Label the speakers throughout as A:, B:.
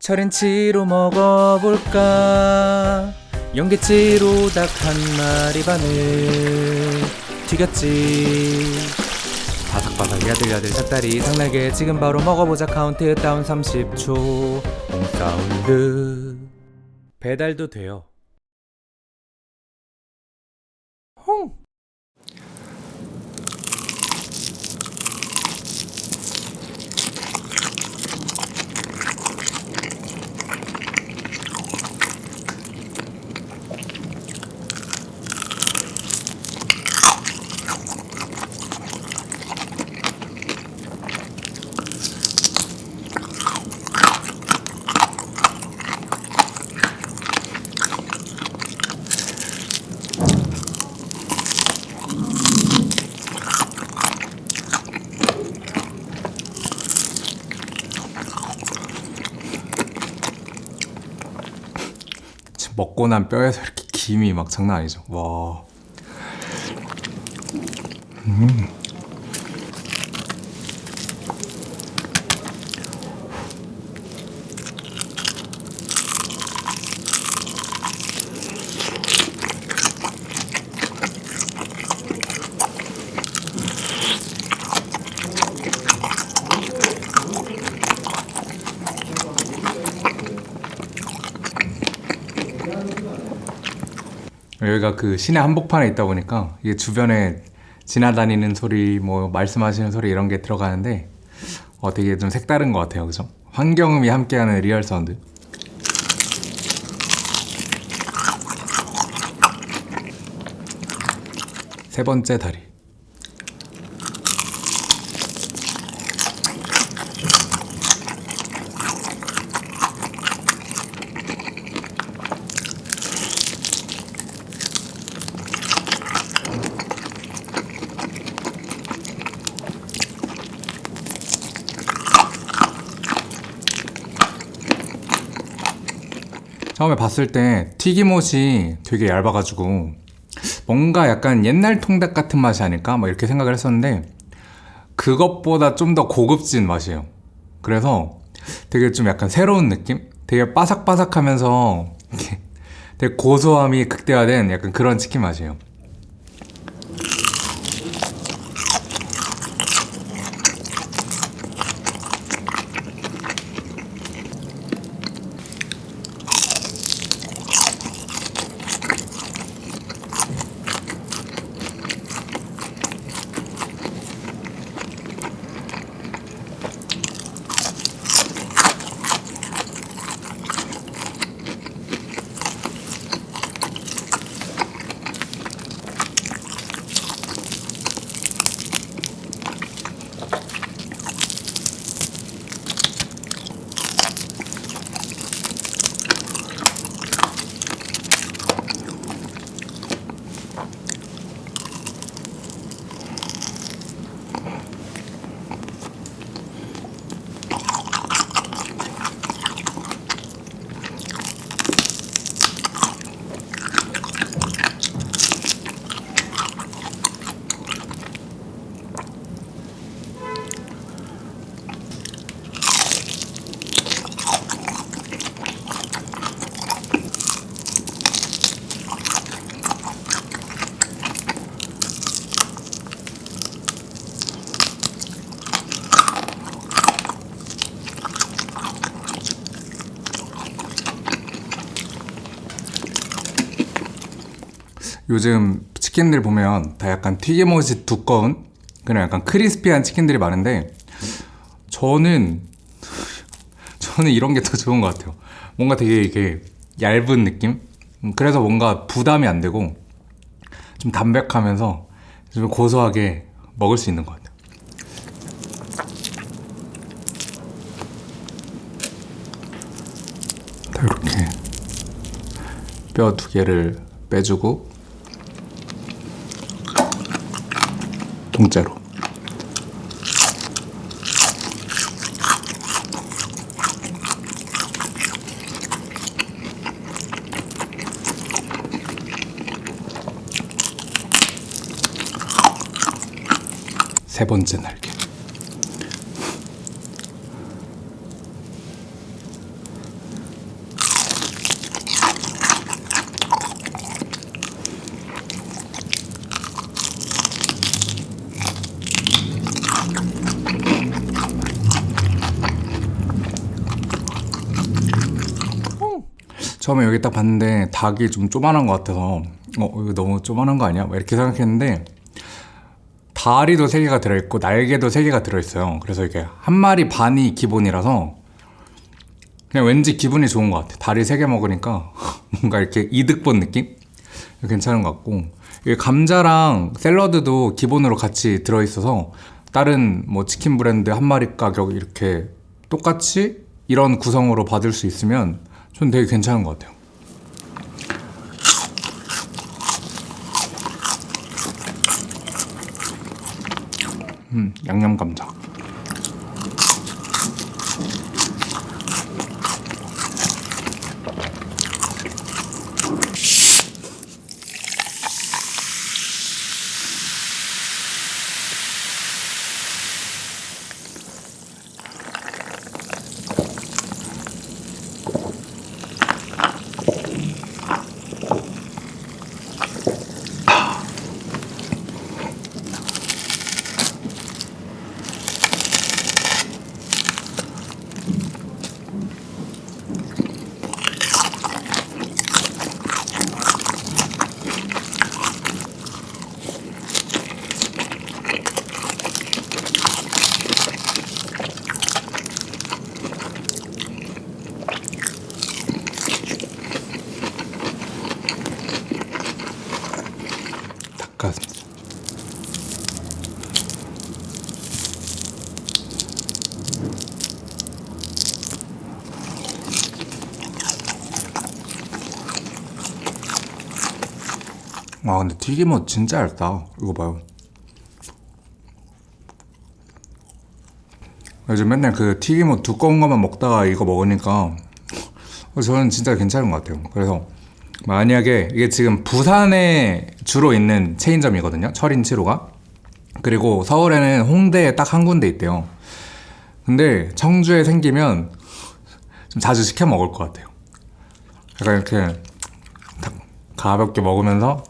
A: 철인치로 먹어볼까? 연계치로 닭 한 마리 반을 튀겼지. 바삭바삭 야들야들 닭다리 닭날개 지금 바로 먹어보자. 카운트다운 30초. 홈사운드. 배달도 돼요 홍 지금 먹고 난 뼈에서 이렇게 김이 막 장난 아니죠. 와. 여기가 그 시내 한복판에 있다 보니까 이게 주변에 지나다니는 소리, 뭐 말씀하시는 소리 이런 게 들어가는데 어 되게 좀 색다른 것 같아요, 그죠? 환경음이 함께하는 real sound. 세 번째 다리. 처음에 봤을 때 튀김옷이 되게 얇아가지고 뭔가 약간 옛날 통닭 같은 맛이 아닐까? 뭐 이렇게 생각을 했었는데 그것보다 좀 더 고급진 맛이에요. 그래서 되게 좀 약간 새로운 느낌? 되게 바삭바삭하면서 되게 고소함이 극대화된 약간 그런 치킨 맛이에요. 요즘 치킨들 보면 다 약간 튀김옷이 두꺼운 그냥 약간 크리스피한 치킨들이 많은데 저는 저는 이런 게 더 좋은 것 같아요 뭔가 되게 이게 얇은 느낌? 음, 그래서 뭔가 부담이 안 되고 좀 담백하면서 좀 고소하게 먹을 수 있는 것 같아요 자, 이렇게 뼈 두 개를 빼주고 통째로. 세 번째 날개 처음에 여기 딱 봤는데 닭이 좀 조만한 것 같아서 어 이거 너무 조만한 거 아니야? 막 이렇게 생각했는데 다리도 3개가 들어있고 날개도 3개가 들어있어요 그래서 이게 한 마리 반이 기본이라서 그냥 왠지 기분이 좋은 것 같아 다리 3개 먹으니까 뭔가 이렇게 이득 본 느낌? 괜찮은 것 같고 이게 감자랑 샐러드도 기본으로 같이 들어있어서 다른 뭐 치킨 브랜드 한 마리 가격 이렇게 똑같이 이런 구성으로 받을 수 있으면 전 되게 괜찮은 것 같아요. 음, 양념 감자 와 근데 튀김옷 진짜 얇다. 이거 봐요. 요즘 맨날 그 튀김옷 두꺼운 것만 먹다가 이거 먹으니까 저는 진짜 괜찮은 것 같아요. 그래서 만약에 이게 지금 부산에 주로 있는 체인점이거든요. 철인치로가. 그리고 서울에는 홍대에 딱 한 군데 있대요. 근데 청주에 생기면 좀 자주 시켜 먹을 것 같아요. 약간 이렇게 딱 가볍게 먹으면서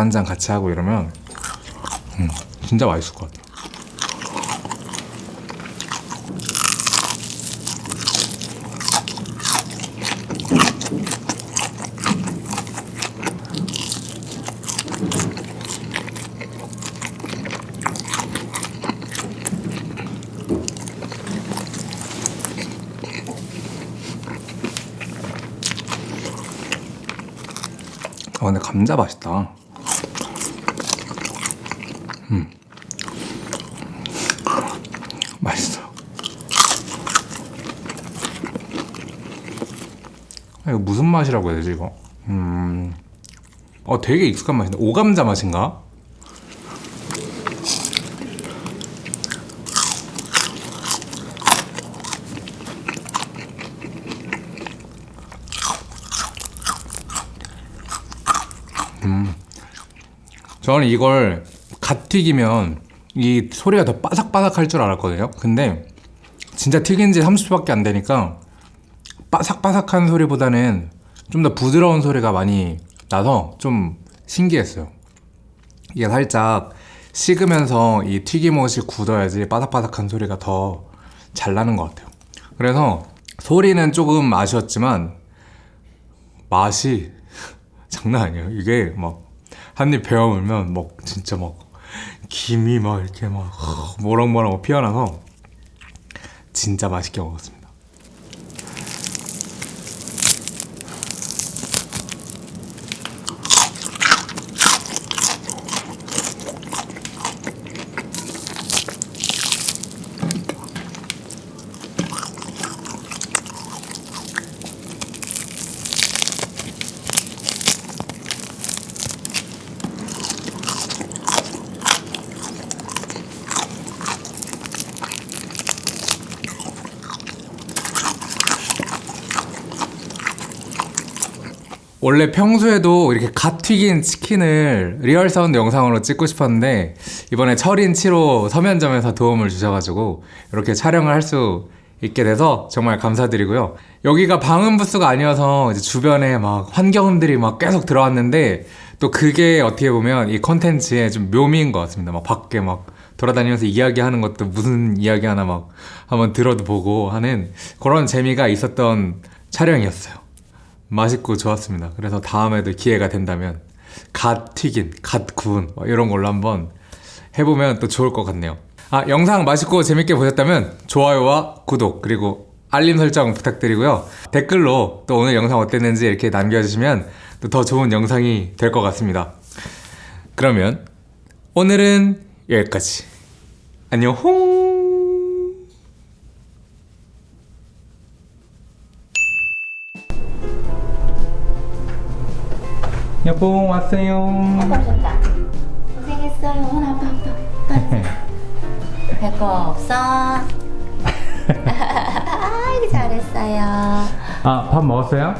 A: 한 잔 같이 하고 이러면 음, 진짜 맛있을 것 같아요 근데 감자 맛있다. 음. 맛있어. 아, 이거 무슨 맛이라고 해야 되지 이거? 음... 어 되게 익숙한 맛인데. 오감자 맛인가? 저는 이걸 갓 튀기면 이 소리가 더 바삭바삭할 줄 알았거든요. 근데 진짜 튀긴 지 30초밖에 안 되니까 바삭바삭한 소리보다는 좀 더 부드러운 소리가 많이 나서 좀 신기했어요. 이게 살짝 식으면서 이 튀김옷이 굳어야지 바삭바삭한 소리가 더 잘 나는 것 같아요. 그래서 소리는 조금 아쉬웠지만 맛이 장난 아니에요. 이게 막 한 입 베어 물면 막 진짜 막 김이 막 이렇게 막 모락모락 피어나서 진짜 맛있게 먹었습니다 원래 평소에도 이렇게 갓 튀긴 치킨을 real sound 영상으로 찍고 싶었는데 이번에 철인 7호 서면점에서 도움을 주셔가지고 이렇게 촬영을 할 수 있게 돼서 정말 감사드리고요. 여기가 방음 부스가 아니어서 주변에 막 환경음들이 막 계속 들어왔는데 또 그게 어떻게 보면 이 컨텐츠의 좀 묘미인 것 같습니다. 막 밖에 막 돌아다니면서 이야기하는 것도 무슨 이야기 하나 막 한번 들어도 보고 하는 그런 재미가 있었던 촬영이었어요 맛있고 좋았습니다. 그래서 다음에도 기회가 된다면 갓 튀긴, 갓 구운 뭐 이런 걸로 한번 해보면 또 좋을 것 같네요. 아 영상 맛있고 재밌게 보셨다면 좋아요와 구독 그리고 알림 설정 부탁드리고요. 댓글로 또 오늘 영상 어땠는지 이렇게 남겨주시면 또 더 좋은 영상이 될 것 같습니다. 그러면 오늘은 여기까지. 안녕 홍. 여보 왔어요.
B: 오셨다. 고생했어요. 오늘 아빠 아빠. 별거 없어. 아이고 잘했어요.
A: 아 밥 먹었어요?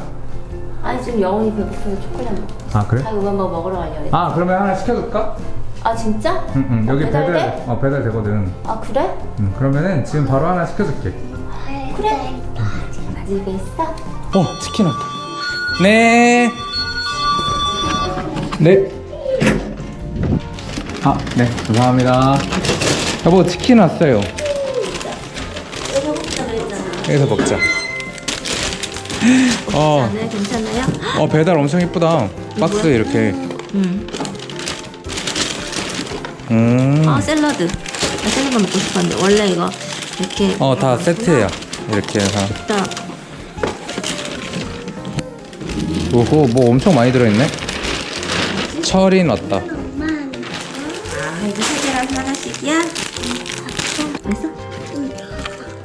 B: 아니 지금 영훈이 배고프서 초콜릿 먹고.
A: 아 그래?
B: 아 이거 뭐 먹으러 가려고 그래.
A: 아 그러면 하나 시켜줄까?
B: 아 진짜?
A: 응 응 여기 배달
B: 배달 돼?
A: 어 배달 되거든.
B: 아 그래?
A: 응 그러면은 지금 바로 하나 시켜줄게.
B: 그래. 지금 가지고 있어?
A: 어 치킨 왔다. 네. 네. 아 네 감사합니다. 여보 치킨 왔어요. 여기서 먹자. 어,
B: 네 괜찮아요?
A: 어 배달 엄청 이쁘다. 박스 이렇게.
B: 응.
A: 음.
B: 아 샐러드. 나 샐러드 먹고 싶었는데 원래 이거 이렇게.
A: 어 다 세트야. 이렇게 해서.
B: 딱.
A: 오호 뭐 엄청 많이 들어있네. 철이 넣었다.
B: 아 이거 세 개랑 하나씩이야? 맛있어?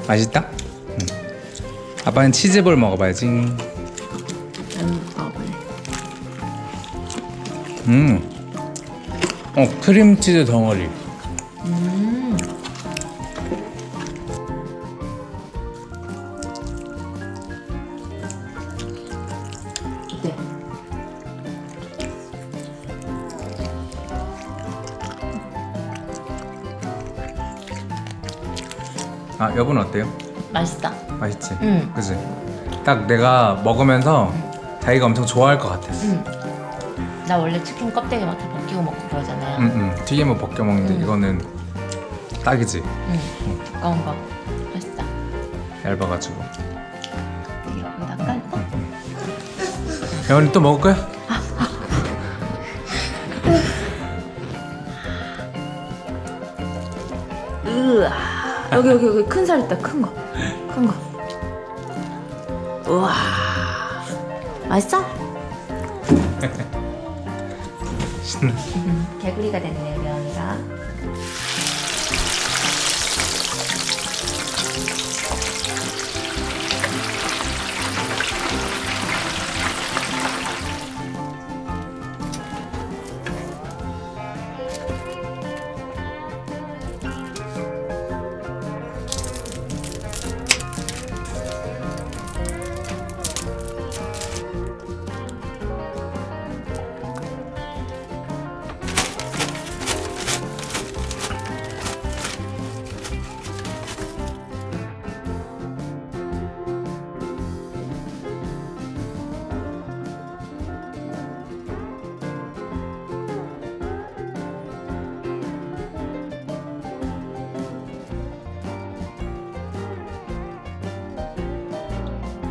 A: 맛있다? 응. 아빠는 치즈볼 먹어봐야지. 음. 어 크림치즈 덩어리.
B: 음.
A: 아 여보는 어때요?
B: 맛있다.
A: 맛있지?
B: 응.
A: 그지? 딱 내가 먹으면서 자기가 엄청 좋아할 것 같았어.
B: 응. 나 원래 치킨 껍데기 막 다 벗기고 먹고 그러잖아요.
A: 응, 응. 튀김은 벗겨 먹는데
B: 응.
A: 이거는 딱이지.
B: 응. 까운 거. 맛있다.
A: 얇아가지고.
B: 깔고.
A: 여원이 또 먹을 거야?
B: 으아. 여기 여기 여기 큰 살 있다. 큰 거. 큰 거. 우와. 맛있어?
A: 신나.
B: 음, 개구리가 됐네 우리 언니가.